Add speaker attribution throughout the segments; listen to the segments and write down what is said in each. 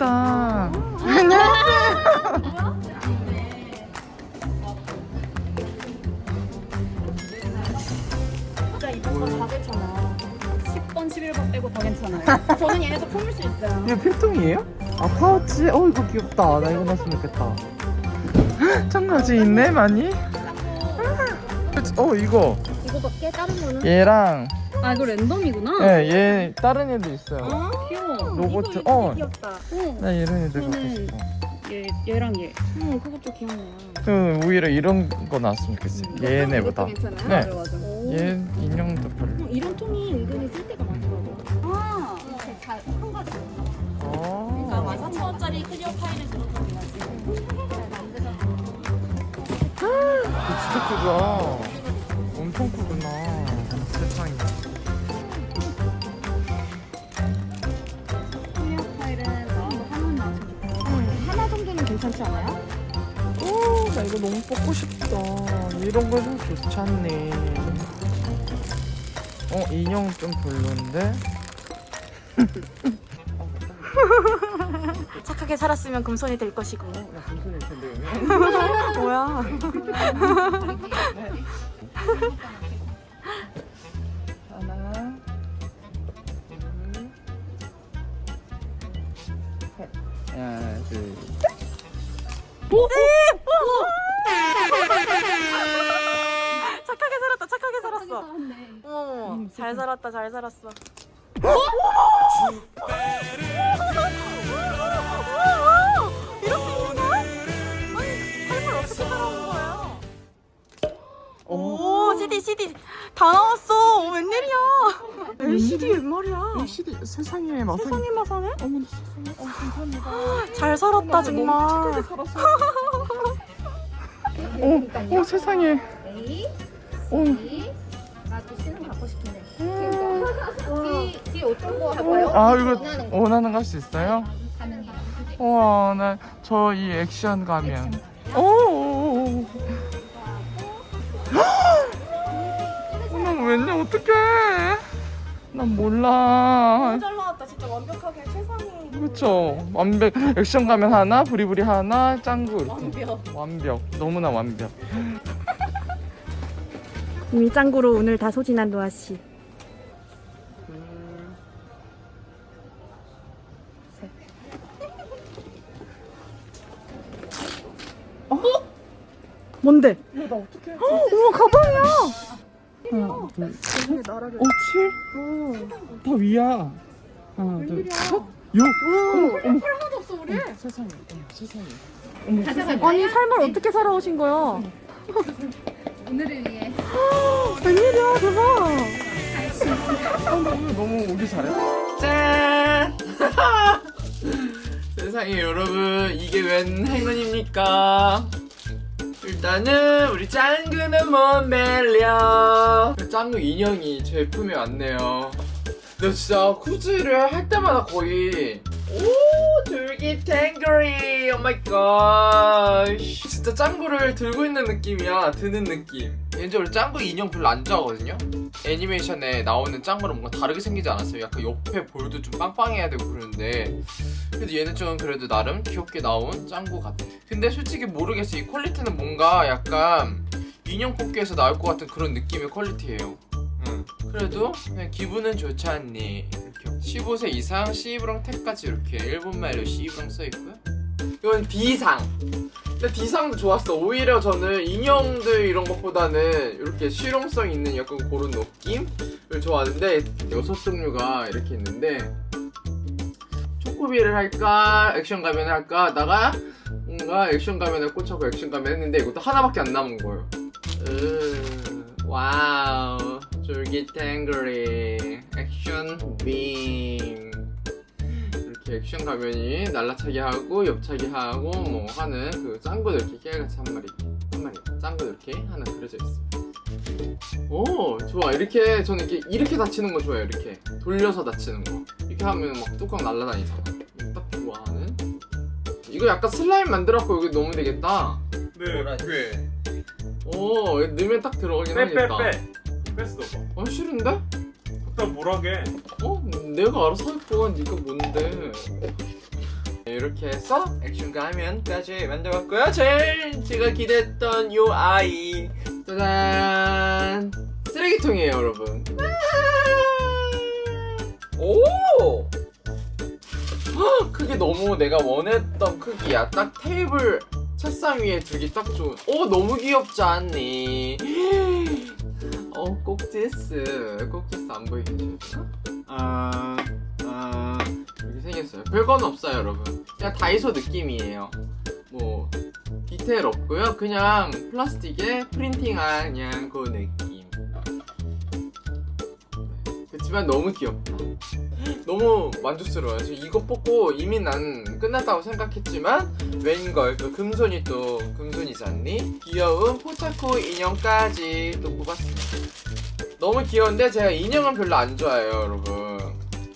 Speaker 1: 귀엽다. 안녕하세요.
Speaker 2: 진짜 이번 거다 괜찮아. 10번, 11번 빼고 다 괜찮아요. 저는 얘네도 품을 수 있어요.
Speaker 1: 이거 필통이에요? 아 파우치? 어 이거 귀엽다. 나 이거 넣었으면 좋겠다. 청바지 있네 많이? 어 이거
Speaker 2: 이거밖에 다른 거는?
Speaker 1: 얘랑
Speaker 2: 아 이거 랜덤이구나.
Speaker 1: 예, 얘 다른 애도 있어요.
Speaker 2: 아 귀여워.
Speaker 1: 로봇,
Speaker 2: 이거, 이거
Speaker 1: 어.
Speaker 2: 귀엽다. 어.
Speaker 1: 나 이런 애들 갖고
Speaker 2: 저는
Speaker 1: 싶어.
Speaker 2: 얘 얘랑 얘. 어 그것도 귀엽네요.
Speaker 1: 저 오히려 이런 거 나왔으면 좋겠어요. 얘네보다.
Speaker 2: 이것도 괜찮아요.
Speaker 1: 네.
Speaker 2: 맞아 맞아. 오.
Speaker 1: 얘 인형도 별로.
Speaker 2: 어, 이런 통이 은근히 쓸 때가 많더라고. 아, 한 가지. 그러니까
Speaker 1: 아.
Speaker 2: 14,000원짜리 클리어 파일은 그런 거
Speaker 1: 이거 진짜 크다.
Speaker 2: 괜찮지 않아요?
Speaker 1: 오, 나 이거 너무 뽑고 싶다. 이런 거 좀 좋지 않네. 어, 인형 좀 별론데?
Speaker 3: 착하게 살았으면 금손이 될 것이고.
Speaker 1: 나 금손일 텐데,
Speaker 3: 뭐야?
Speaker 1: 하나, 둘, 셋. 하나, 둘,
Speaker 3: 착하게 살았다. 착하게 살았어. 어머, 잘 살았다. 잘 살았어. 이렇게 있나? 아니, 삶을 어떻게 살아온 거예요? 오, CD, CD 다 나왔어. 오, 웬일이야? LCD 웬 말이야?
Speaker 1: 이 시대 세상에 마상.
Speaker 3: 세상에 마상해?
Speaker 1: 어머, 나 세상에. 어, 감사합니다.
Speaker 3: 잘 살았다 정말.
Speaker 1: 살았어. 어, 어, 세상에. 어,
Speaker 2: 나도 신은 갖고 싶은데. 뒤, 뒤 어떤 거 할까요?
Speaker 1: 아, 이거
Speaker 2: 원하는 거.
Speaker 1: 할 수 있어요?
Speaker 2: 가능해요.
Speaker 1: 우와, 나 저 이 액션 가면. 오, 오, 어떡해? 난 몰라.
Speaker 3: 잘 나왔다. 진짜 완벽하게 세상에.
Speaker 1: 그렇죠. 완벽. 액션 가면 하나, 부리부리 하나, 짱구 이렇게.
Speaker 3: 완벽.
Speaker 1: 완벽. 너무나 완벽.
Speaker 3: 밀짱구로 오늘 다 소진한 노아 씨. 뭔데?
Speaker 1: 나 어떡해?
Speaker 3: 어머 가방이야.
Speaker 1: 하나, 둘, 셋. 어, 칠? 다 위야. 하나, 둘, 셋. 육. 어머, 어머.
Speaker 2: 하나도 없어 우리.
Speaker 1: 세상에, 어머, 세상에. 어머, 세상에.
Speaker 3: 아니 삶을 어떻게 살아오신 거야?
Speaker 2: 오늘을 위해.
Speaker 3: 웬일이야 대박.
Speaker 1: 어, 너무, 너무 오기 잘했어. 짠! 세상에 여러분 이게 웬 행운입니까? 일단은 우리 짱구는 못 말려. 짱구 인형이 제 품에 왔네요. 근데 진짜 굿즈를 할 때마다 거의 오 쫄깃탱거리 oh my god 진짜 짱구를 들고 있는 느낌이야. 드는 느낌. 개인적으로 짱구 인형 별로 안 좋아하거든요? 애니메이션에 나오는 짱구는 뭔가 다르게 생기지 않았어요? 약간 옆에 볼도 좀 빵빵해야 되고 그러는데. 그래도 얘는 좀 그래도 나름 귀엽게 나온 짱구 같아. 근데 솔직히 모르겠어. 이 퀄리티는 뭔가 약간 인형 뽑기에서 나올 것 같은 그런 느낌의 퀄리티예요. 응. 그래도 그냥 기분은 좋지 않니 15세 이상 C브랑 택까지 이렇게 일본 말로 C브랑 써있고요. 이건 D상. 근데 D상도 좋았어. 오히려 저는 인형들 이런 것보다는 이렇게 실용성 있는 약간 그런 느낌을 좋아하는데 여섯 종류가 이렇게 있는데 초코비를 할까 액션 가면 할까 하다가 뭔가 액션 가면에 꽂혀서 액션 가면 했는데 이것도 하나밖에 안 남은 거예요. 으, wow 쫄깃탱거리 액션 빔. 이렇게 액션 가면이 날라차기 하고 옆차기 하고 뭐 하는 그 짱구도 이렇게 깨알같이 한 마리 한 마리 짱구도 이렇게 하나 그려져 있어 오 좋아. 이렇게 저는 이렇게 이렇게 다치는 거 좋아해요 이렇게. 돌려서 다치는 거. 이렇게 하면 막 뚜껑 날라다니잖아. 딱 좋아하는? 이거 약간 슬라임 만들었고 여기 넣으면 되겠다.
Speaker 4: 네, 왜?
Speaker 1: 오 이거 넣으면 딱 들어가긴
Speaker 4: 빼, 빼,
Speaker 1: 하겠다.
Speaker 4: 빼. 뺐어.
Speaker 1: 어 싫은데?
Speaker 4: 갖다 뭐라게?
Speaker 1: 어? 내가 알아서 할 거야 네가 뭔데 이렇게 해서 액션과 화면까지 만들었고요. 제일 제가 기대했던 요 아이 짜잔 쓰레기통이에요, 여러분. 오! 헉, 크기 너무 내가 원했던 크기야. 딱 테이블 책상 위에 두기 딱 좋은. 오 너무 귀엽지 않니? 어 꼭지스 꼭지스 안 보이게 되나? 아, 아 이렇게 생겼어요. 별건 없어요, 여러분. 그냥 다이소 느낌이에요. 뭐 디테일 없고요. 그냥 플라스틱에 프린팅한 그냥 그 느낌. 그렇지만 너무 귀엽다. 너무 만족스러워요. 저 이거 뽑고 이미 난 끝났다고 생각했지만 웬걸 그 금손이 또 금손이지 않니? 귀여운 포차코 인형까지 또 뽑았습니다. 너무 귀여운데 제가 인형은 별로 안 좋아해요, 여러분.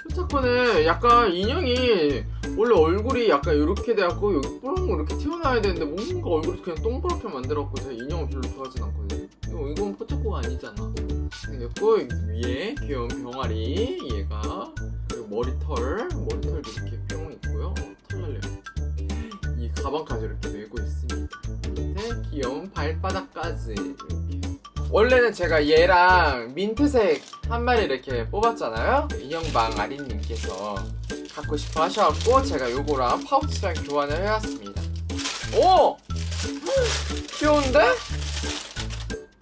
Speaker 1: 포차코는 약간 인형이 원래 얼굴이 약간 이렇게 돼갖고 여기 뽀롱 이렇게 튀어나와야 되는데 뭔가 얼굴이 그냥 동그랗게 만들었고 제가 인형을 별로 좋아하진 않거든요. 이거 이건 포차코가 아니잖아. 생겼고 위에 귀여운 병아리 얘가 그리고 머리털 머리털도 이렇게 뿅 있고요 어, 털 날려 이 가방까지 이렇게 메고 있습니다 밑에 귀여운 발바닥까지 이렇게 원래는 제가 얘랑 민트색 한 마리 이렇게 뽑았잖아요 인형방 아린님께서 갖고 싶어 하셔갖고 제가 요거랑 파우치랑 교환을 해왔습니다 오! 귀여운데?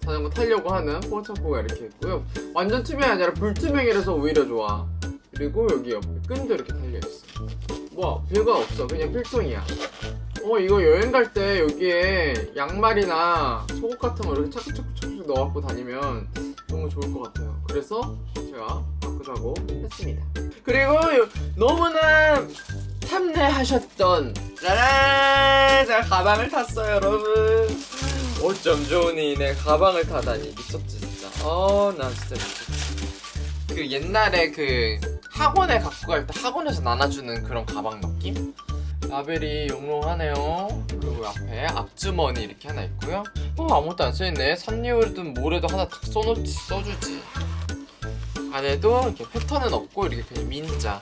Speaker 1: 자전거 타려고 하는 포차코가 이렇게 있고요. 완전 투명이 아니라 불투명이라서 오히려 좋아. 그리고 여기 옆에 끈도 이렇게 달려있어. 뭐 별거 없어. 그냥 필통이야. 어 이거 여행 갈 때 여기에 양말이나 속옷 같은 거 이렇게 차근차근차근 넣어갖고 다니면 너무 좋을 것 같아요. 그래서 제가 바꾸자고 했습니다. 그리고 요- 너무나 탐내하셨던 짜란! 제가 가방을 탔어요 여러분. 어쩜 좋으니 내 가방을 타다니 미쳤지 진짜 어나 진짜 미쳤지 그 옛날에 그 학원에 갖고 갈 때 학원에서 나눠주는 그런 가방 느낌? 라벨이 영롱하네요. 그리고 앞에 앞주머니 이렇게 하나 있고요. 어 아무것도 안 써있네. 산리오든 뭐래도 하나 탁 써놓지 써주지. 안에도 이렇게 패턴은 없고 이렇게 그냥 민자.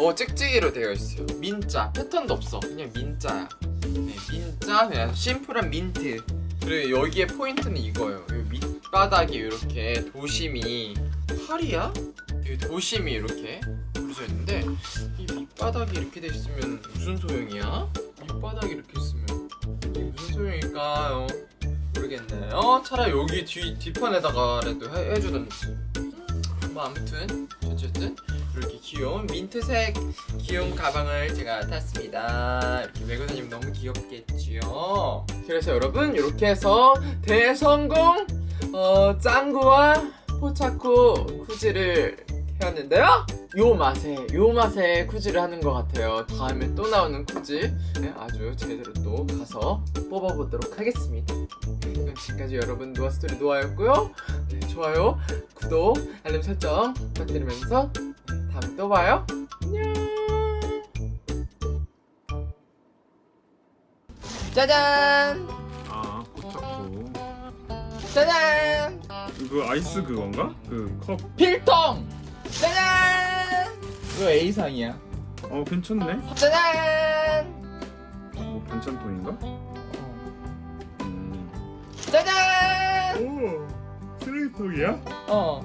Speaker 1: 어 찍찍이로 되어 있어요. 민자. 패턴도 없어. 그냥 민자야. 네, 민자. 그냥 심플한 민트. 그리고 여기에 포인트는 이거예요. 이 밑바닥이 이렇게 도심이 팔이야? 이 도심이 이렇게 그려져 있는데 이 밑바닥이 이렇게 돼 있으면 무슨 소용이야? 밑바닥이 이렇게 있으면 이게 무슨 소용일까요? 모르겠네요 차라리 여기 뒤, 뒤편에다가라도 해, 해주던지 뭐 아무튼 어쨌든 이렇게 귀여운 민트색 귀여운 가방을 제가 탔습니다. 이렇게 다니면 너무 귀엽겠지요. 그래서 여러분 이렇게 해서 대성공 어, 짱구와 포차코 쿠지를 해왔는데요. 요 맛에 요 맛에 쿠지를 하는 것 같아요. 다음에 또 나오는 쿠지 네, 아주 제대로 또 가서 뽑아보도록 하겠습니다. 그럼 지금까지 여러분 노아 스토리 노아였고요. 네, 좋아요, 구독, 알림 설정 부탁드리면서 다음에 또 봐요. 안녕. 짜잔!
Speaker 4: 아 포차코
Speaker 1: 짜잔!
Speaker 4: 이거 아이스 그건가? 그 컵
Speaker 1: 필통! 짜잔! 이거 A상이야.
Speaker 4: 어 괜찮네
Speaker 1: 짜잔!
Speaker 4: 뭐 반찬통인가? 음.
Speaker 1: 짜잔!
Speaker 4: 오 쓰레기통이야?
Speaker 1: 어.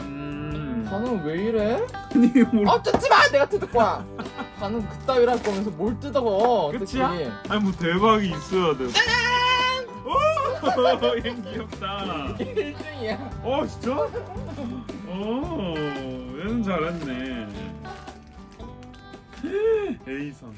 Speaker 4: 음
Speaker 1: 반응 왜 이래?
Speaker 4: 아니 뭘
Speaker 1: 어, 뜯지 마! 내가 뜯을 거야! 반응 그따위로 할 거면서 뭘 뜯어? 특히.
Speaker 4: 아니 뭐 대박이 있어야 돼 짜잔! 오! 얘 귀엽다
Speaker 1: 이게 1등이야.
Speaker 4: 어 진짜? 어 얘는 잘했네 A선